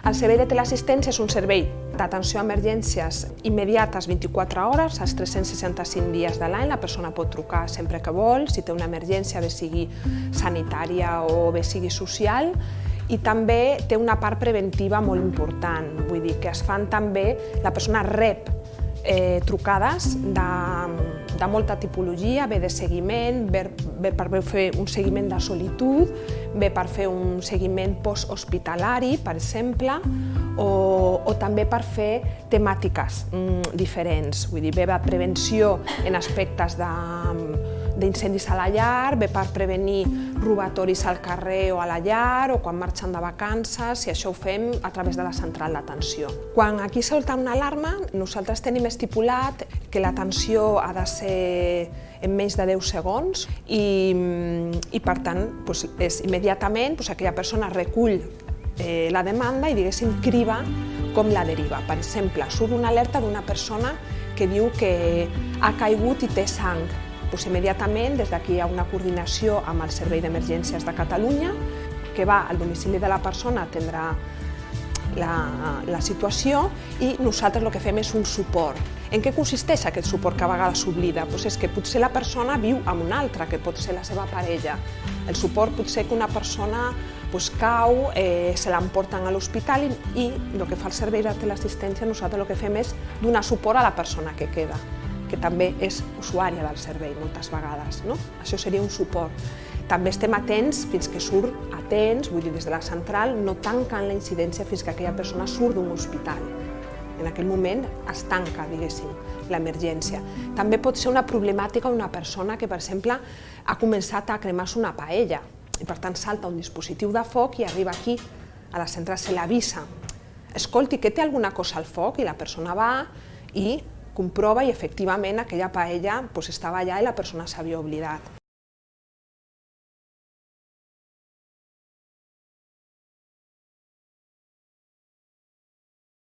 El servei de teleassistència és un servei d'atenció a emergències immediates 24 hores, als 365 dies de l'any. La persona pot trucar sempre que vol, si té una emergència, bé sigui sanitària o bé sigui social, i també té una part preventiva molt important, vull dir que es fan també, la persona rep eh, trucades de, de molta tipologia, ve de seguiment, ve, per fer un seguiment de solitud, ve per fer un seguiment posthospitalari, per exemple, o, o també per fer temàtiques mm, diferents, vull dir, ve de prevenció en aspectes d'incendis a la llar, ve per prevenir robatoris al carrer o a la llar o quan marxen de vacances i això ho fem a través de la central d'atenció. Quan aquí solta una alarma, nosaltres tenim estipulat que l'atenció ha de ser en menys de 10 segons i, i per tant doncs, és immediatament doncs, aquella persona recull eh, la demanda i diguéssim criba com la deriva. Per exemple, surt una alerta d'una persona que diu que ha caigut i té sang doncs immediatament des d'aquí hi ha una coordinació amb el Servei d'Emergències de Catalunya que va al domicili de la persona a atendre la, la situació i nosaltres el que fem és un suport. En què consisteix aquest suport que a vegades s'oblida? Doncs és que potser la persona viu amb una altra, que pot ser la seva parella. El suport pot ser que una persona doncs, cau, eh, se l'emporten a l'hospital i, i el que fa el servei de teleassistència nosaltres el que fem és donar suport a la persona que queda que també és usuària del servei moltes vegades. No? Això seria un suport. També estem atents fins que surt atents, vull dir, des de la central, no tanquen la incidència fins que aquella persona surt d'un hospital. En aquell moment es tanca, diguéssim, l'emergència. També pot ser una problemàtica una persona que, per exemple, ha començat a cremar-se una paella i per tant salta un dispositiu de foc i arriba aquí, a la central se l'avisa. Escolti, que té alguna cosa al foc? I la persona va i comprova i efectivament aquella paella doncs, estava allà i la persona s'havia oblidat.